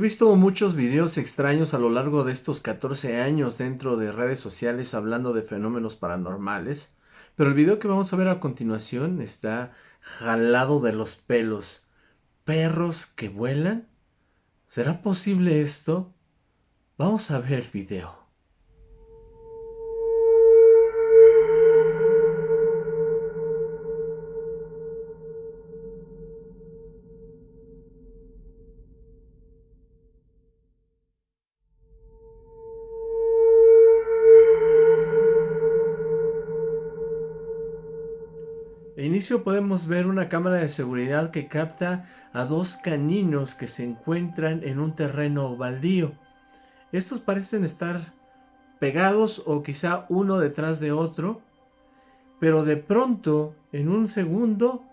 visto muchos videos extraños a lo largo de estos 14 años dentro de redes sociales hablando de fenómenos paranormales, pero el video que vamos a ver a continuación está jalado de los pelos. ¿Perros que vuelan? ¿Será posible esto? Vamos a ver el video. De inicio podemos ver una cámara de seguridad que capta a dos caninos que se encuentran en un terreno baldío. Estos parecen estar pegados o quizá uno detrás de otro, pero de pronto, en un segundo,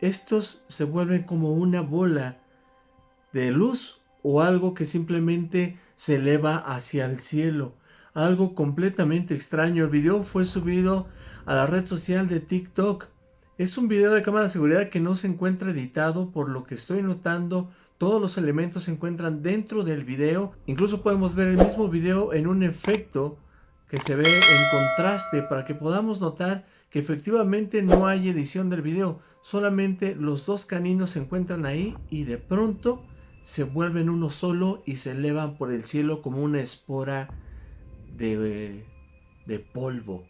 estos se vuelven como una bola de luz o algo que simplemente se eleva hacia el cielo. Algo completamente extraño. El video fue subido a la red social de TikTok es un video de cámara de seguridad que no se encuentra editado, por lo que estoy notando todos los elementos se encuentran dentro del video. Incluso podemos ver el mismo video en un efecto que se ve en contraste para que podamos notar que efectivamente no hay edición del video. Solamente los dos caninos se encuentran ahí y de pronto se vuelven uno solo y se elevan por el cielo como una espora de, de polvo.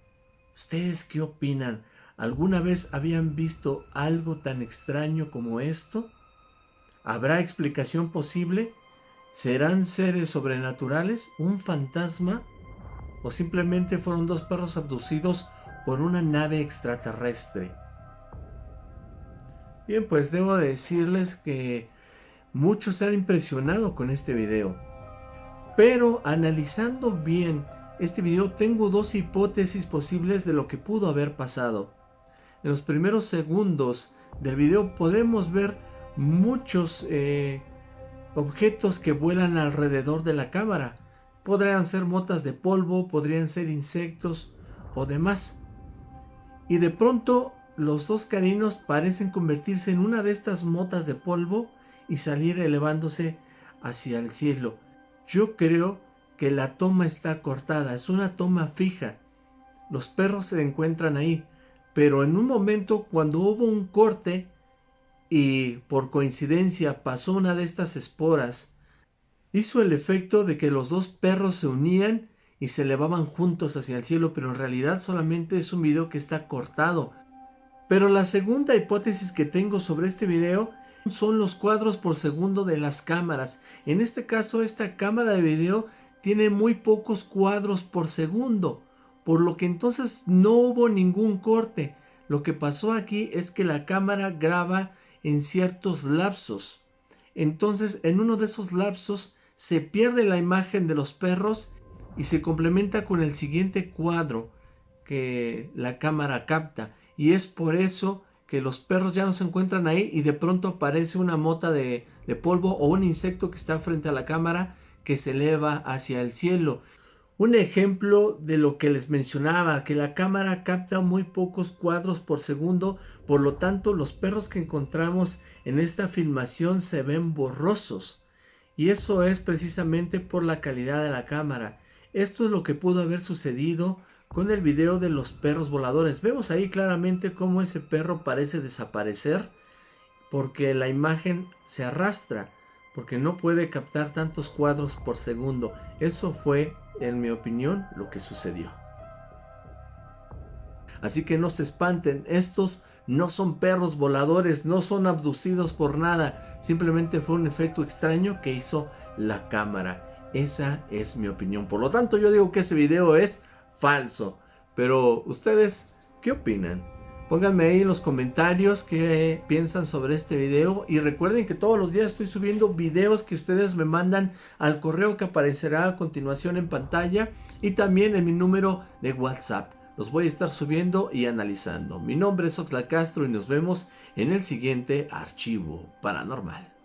¿Ustedes qué opinan? ¿Alguna vez habían visto algo tan extraño como esto? ¿Habrá explicación posible? ¿Serán seres sobrenaturales? ¿Un fantasma? ¿O simplemente fueron dos perros abducidos por una nave extraterrestre? Bien, pues debo decirles que muchos se han impresionado con este video. Pero analizando bien este video tengo dos hipótesis posibles de lo que pudo haber pasado en los primeros segundos del video podemos ver muchos eh, objetos que vuelan alrededor de la cámara. Podrían ser motas de polvo, podrían ser insectos o demás. Y de pronto los dos caninos parecen convertirse en una de estas motas de polvo y salir elevándose hacia el cielo. Yo creo que la toma está cortada, es una toma fija. Los perros se encuentran ahí, pero en un momento cuando hubo un corte y por coincidencia pasó una de estas esporas, hizo el efecto de que los dos perros se unían y se elevaban juntos hacia el cielo, pero en realidad solamente es un video que está cortado. Pero la segunda hipótesis que tengo sobre este video son los cuadros por segundo de las cámaras. En este caso esta cámara de video tiene muy pocos cuadros por segundo por lo que entonces no hubo ningún corte. Lo que pasó aquí es que la cámara graba en ciertos lapsos. Entonces en uno de esos lapsos se pierde la imagen de los perros y se complementa con el siguiente cuadro que la cámara capta. Y es por eso que los perros ya no se encuentran ahí y de pronto aparece una mota de, de polvo o un insecto que está frente a la cámara que se eleva hacia el cielo. Un ejemplo de lo que les mencionaba, que la cámara capta muy pocos cuadros por segundo, por lo tanto los perros que encontramos en esta filmación se ven borrosos. Y eso es precisamente por la calidad de la cámara. Esto es lo que pudo haber sucedido con el video de los perros voladores. Vemos ahí claramente cómo ese perro parece desaparecer porque la imagen se arrastra, porque no puede captar tantos cuadros por segundo. Eso fue en mi opinión, lo que sucedió. Así que no se espanten, estos no son perros voladores, no son abducidos por nada, simplemente fue un efecto extraño que hizo la cámara. Esa es mi opinión. Por lo tanto, yo digo que ese video es falso. Pero, ¿ustedes qué opinan? Pónganme ahí en los comentarios qué piensan sobre este video y recuerden que todos los días estoy subiendo videos que ustedes me mandan al correo que aparecerá a continuación en pantalla y también en mi número de WhatsApp. Los voy a estar subiendo y analizando. Mi nombre es Oxla Castro y nos vemos en el siguiente archivo paranormal.